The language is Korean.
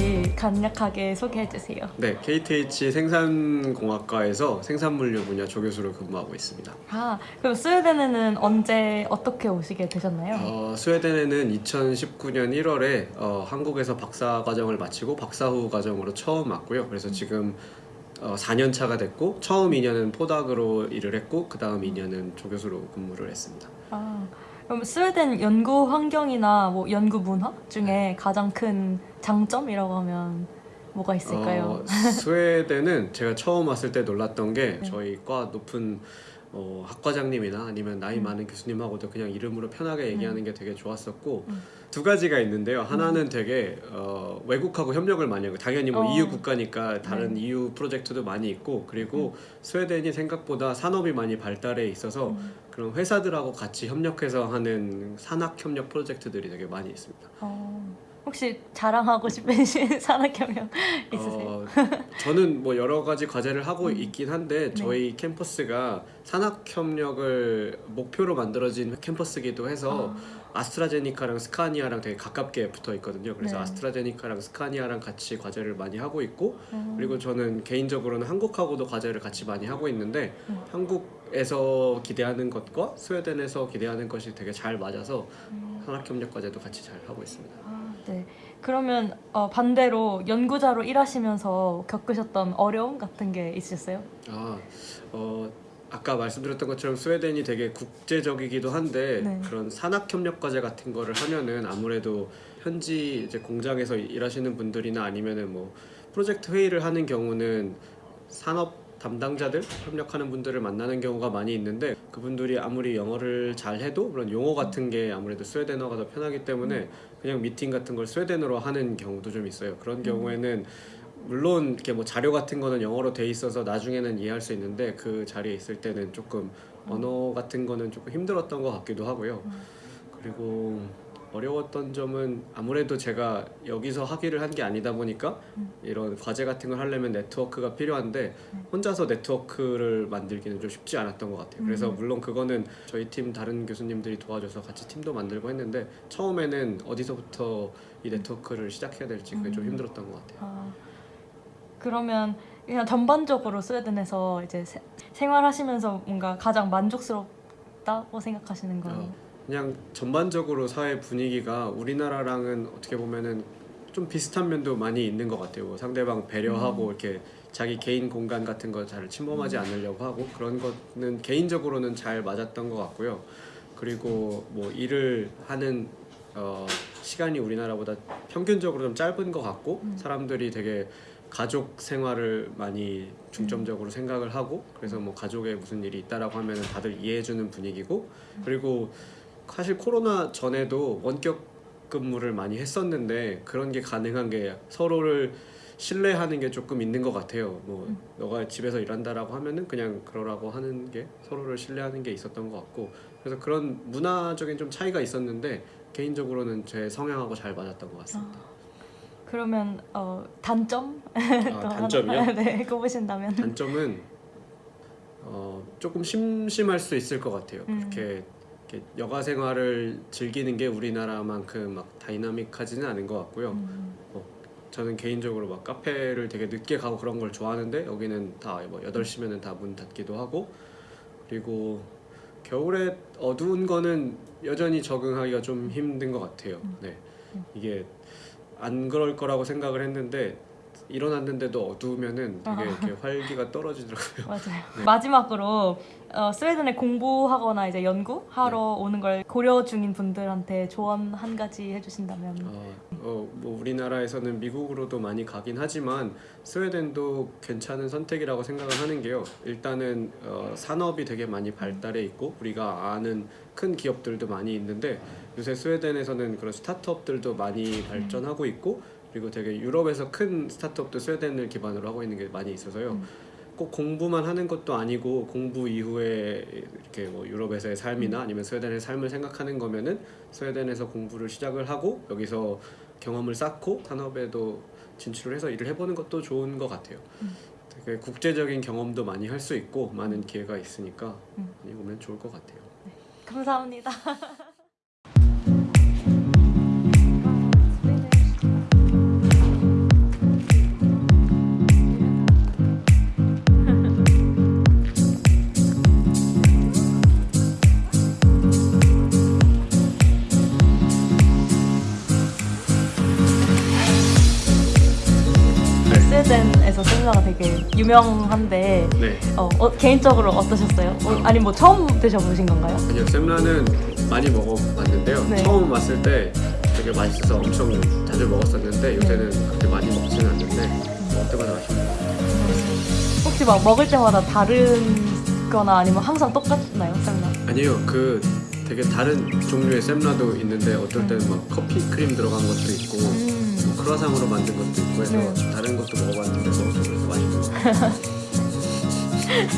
계신지 간략하게 소개해 주세요. 네, KTH 생산공학과에서 생산물류 분야 조교수로 근무하고 있습니다. 아, 그럼 스웨덴에는 언제 어떻게 오시게 되셨나요? 어, 스웨덴에는 2019년 1월에 어, 한국에서 박사 과정을 마치고 박사 후 과정으로 처음 왔고요. 그래서 지금 어, 4년 차가 됐고 처음 2년은 포닥으로 일을 했고 그 다음 2년은 조교수로 근무를 했습니다. 아, 그럼 스웨덴 연구 환경이나 뭐 연구 문화 중에 가장 큰 장점이라고 하면 뭐가 있을까요? 어, 스웨덴은 제가 처음 왔을 때 놀랐던 게 네. 저희 과 높은 어, 학과장님이나 아니면 나이 음. 많은 교수님하고도 그냥 이름으로 편하게 얘기하는 게 되게 좋았었고 음. 두 가지가 있는데요. 하나는 되게 어, 외국하고 협력을 많이 하고 당연히 뭐 어. EU 국가니까 다른 네. EU 프로젝트도 많이 있고 그리고 스웨덴이 생각보다 산업이 많이 발달해 있어서 음. 그런 회사들하고 같이 협력해서 하는 산학 협력 프로젝트들이 되게 많이 있습니다. 어, 혹시 자랑하고 싶으신 산학협력 있으세요? 어, 저는 뭐 여러 가지 과제를 하고 음. 있긴 한데 저희 캠퍼스가 산학 협력을 목표로 만들어진 캠퍼스기도 해서 아 스트라제니카랑 스카니아랑 되게 가깝게 붙어 있거든요. 그래서 네. 아스트라제니카랑 스카니아랑 같이 과제를 많이 하고 있고 음. 그리고 저는 개인적으로는 한국하고도 과제를 같이 많이 하고 있는데 음. 한국에서 기대하는 것과 스웨덴에서 기대하는 것이 되게 잘 맞아서 음. 산학 협력 과제도 같이 잘 하고 있습니다. 아, 네. 그러면 어, 반대로 연구자로 일하시면서 겪으셨던 어려움 같은 게 있으셨어요? 아, 어, 아까 말씀드렸던 것처럼 스웨덴이 되게 국제적이기도 한데 네. 그런 산학 협력 과제 같은 거를 하면은 아무래도 현지 이제 공장에서 일하시는 분들이나 아니면은 뭐 프로젝트 회의를 하는 경우는 산업 담당자들 협력하는 분들을 만나는 경우가 많이 있는데 그분들이 아무리 영어를 잘 해도 그런 용어 같은 게 아무래도 스웨덴어가 더 편하기 때문에 그냥 미팅 같은 걸 스웨덴어로 하는 경우도 좀 있어요. 그런 경우에는 물론 이렇게 뭐 자료 같은 거는 영어로 돼 있어서 나중에는 이해할 수 있는데 그 자리에 있을 때는 조금 언어 같은 거는 조금 힘들었던 것 같기도 하고요. 그리고 어려웠던 점은 아무래도 제가 여기서 학위를 한 게 아니다 보니까 이런 과제 같은 걸 하려면 네트워크가 필요한데 혼자서 네트워크를 만들기는 좀 쉽지 않았던 것 같아요. 그래서 음. 물론 그거는 저희 팀 다른 교수님들이 도와줘서 같이 팀도 만들고 했는데 처음에는 어디서부터 이 네트워크를 시작해야 될지 그게 좀 음. 힘들었던 것 같아요. 아, 그러면 그냥 전반적으로 스웨덴에서 이제 세- 생활하시면서 뭔가 가장 만족스럽다고 생각하시는 건 어, 그냥 전반적으로 사회 분위기가 우리나라랑은 어떻게 보면은 좀 비슷한 면도 많이 있는 것 같아요. 뭐 상대방 배려하고 음. 이렇게 자기 개인 공간 같은 거 잘 침범하지 않으려고 하고 그런 거는 개인적으로는 잘 맞았던 것 같고요. 그리고 뭐 일을 하는 어, 시간이 우리나라보다 평균적으로 좀 짧은 것 같고 음. 사람들이 되게 가족 생활을 많이 중점적으로 생각을 하고 그래서 뭐 가족에 무슨 일이 있다라고 하면은 다들 이해해주는 분위기고 그리고 사실 코로나 전에도 원격 근무를 많이 했었는데 그런 게 가능한 게 서로를 신뢰하는 게 조금 있는 것 같아요. 뭐 음. 너가 집에서 일한다라고 하면은 그냥 그러라고 하는 게 서로를 신뢰하는 게 있었던 것 같고 그래서 그런 문화적인 좀 차이가 있었는데 개인적으로는 제 성향하고 잘 맞았던 것 같습니다. 그러면 어, 단점? 아, 단점이요? 네, 꼽으신다면 단점은 어, 조금 심심할 수 있을 것 같아요. 음. 그렇게, 이렇게 여가 생활을 즐기는 게 우리나라만큼 막 다이나믹하지는 않은 것 같고요. 음, 저는 개인적으로 막 카페를 되게 늦게 가고 그런 걸 좋아하는데 여기는 다뭐 8시면은 다 문 닫기도 하고 그리고 겨울에 어두운 거는 여전히 적응하기가 좀 힘든 것 같아요. 네. 이게 안 그럴 거라고 생각을 했는데 일어났는데도 어두우면은 되게 이렇게 활기가 떨어지더라고요. 맞아요. 네. 마지막으로 어, 스웨덴에 공부하거나 이제 연구하러 네. 오는 걸 고려 중인 분들한테 조언 한 가지 해주신다면 어, 어, 뭐 우리나라에서는 미국으로도 많이 가긴 하지만 스웨덴도 괜찮은 선택이라고 생각을 하는 게요. 일단은 어, 산업이 되게 많이 발달해 있고 우리가 아는 큰 기업들도 많이 있는데 요새 스웨덴에서는 그런 스타트업들도 많이 발전하고 있고 그리고 되게 유럽에서 큰 스타트업도 스웨덴을 기반으로 하고 있는 게 많이 있어서요. 음. 꼭 공부만 하는 것도 아니고 공부 이후에 이렇게 뭐 유럽에서의 삶이나 아니면 스웨덴의 삶을 생각하는 거면은 스웨덴에서 공부를 시작을 하고 여기서 경험을 쌓고 산업에도 진출을 해서 일을 해보는 것도 좋은 것 같아요. 음. 되게 국제적인 경험도 많이 할 수 있고 많은 기회가 있으니까 음. 많이 오면 좋을 것 같아요. 감사합니다. 유명한데 네. 어, 어, 개인적으로 어떠셨어요? 어, 아니 뭐 처음 드셔보신 건가요? 아니요 sem라는 많이 먹어봤는데요. 네. 처음 왔을 때 되게 맛있어서 엄청 자주 먹었었는데 요새는 그렇게 많이 먹지는 않는데 먹을 때마다 같아요. 혹시 막 먹을 때마다 다른 거나 아니면 항상 똑같나요, 셀러? 아니요 그 되게 다른 종류의 sem라도 있는데 어떨 때는 막 커피 크림 들어간 것도 있고 음. 뭐 크라상으로 만든 것도 있고 해서 네. 다른 것도 먹어봤는데 먹어서 그래서 맛있 ハハハハ。